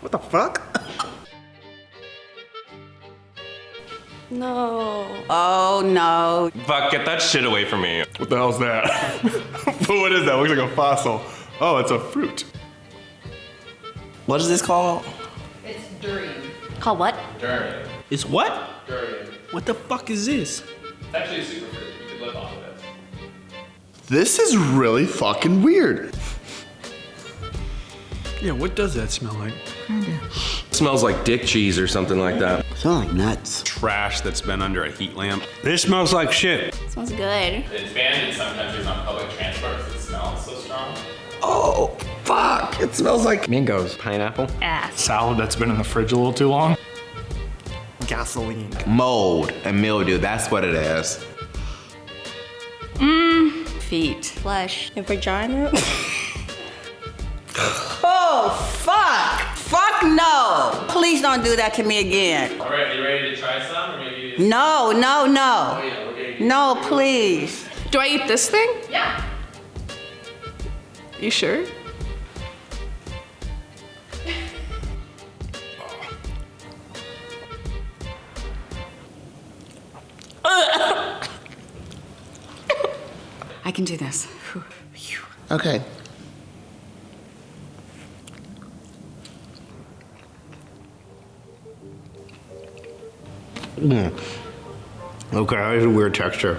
What the fuck? No. Oh no. Fuck, get that shit away from me. What the hell's that? what is that? Looks like a fossil. Oh, it's a fruit. What is this called? Call what? Durian. It's what? Durian. What the fuck is this? It's actually a superfruit. You could live off of it. This is really fucking weird. Yeah, what does that smell like? smells like dick cheese or something like that. Smells like nuts. Trash that's been under a heat lamp. This smells like shit. It Smells good. It's banned in some countries on public transport because it smells so strong. Oh, fuck. It smells like Mangoes. Pineapple. Ass. Salad that's been in the fridge a little too long. Gasoline. Mold and mildew, that's what it is. Mmm. Feet. Flesh. A vagina. Oh, fuck. Fuck no. Please don't do that to me again. All right, you ready to try some or maybe? No, no, Oh, no. yeah, we're No, please. Do I eat this thing? yeah. You sure? I can do this. Okay. Hmm. Okay, that is a weird texture.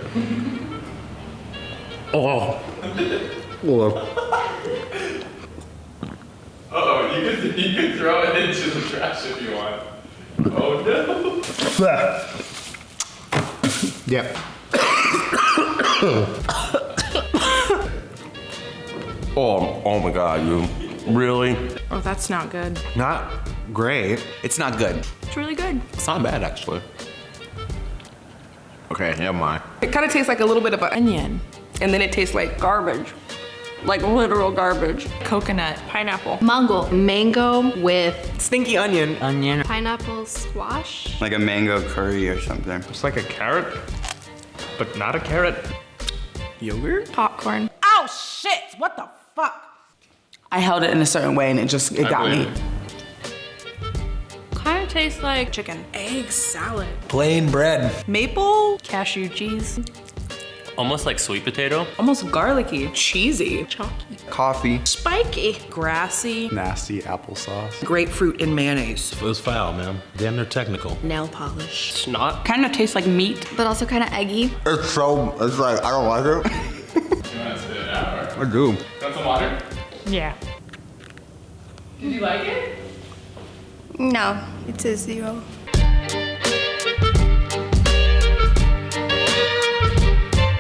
Oh. Well, Uh-oh, you could, you could throw it into the trash if you want. Oh no. Yep. Oh, oh my god, you. Really? Oh, that's not good. Not great. It's not good. It's really good. It's not bad, actually. Okay, never mind. It kind of tastes like a little bit of an onion. And then it tastes like garbage. Like literal garbage. Coconut. Pineapple. Mango. Mango with Stinky onion. Onion. pineapple squash. Like a mango curry or something. It's like a carrot, but not a carrot. Yogurt? Popcorn. Oh shit, what the fuck? I held it in a certain way and it just, it got me. Kind of tastes like Chicken. Egg salad. Plain bread. Maple. Cashew cheese. Almost like sweet potato. Almost garlicky. Cheesy. Chalky. Coffee. Spiky. Grassy. Nasty applesauce. Grapefruit and mayonnaise. It was foul, man. Damn near technical. Nail polish. Snot. Kind of tastes like meat. but also kind of eggy. It's so, it's like, I don't like it. You want to spit it out or? I do. Want some water? Yeah. Did you like it? No, it's a zero.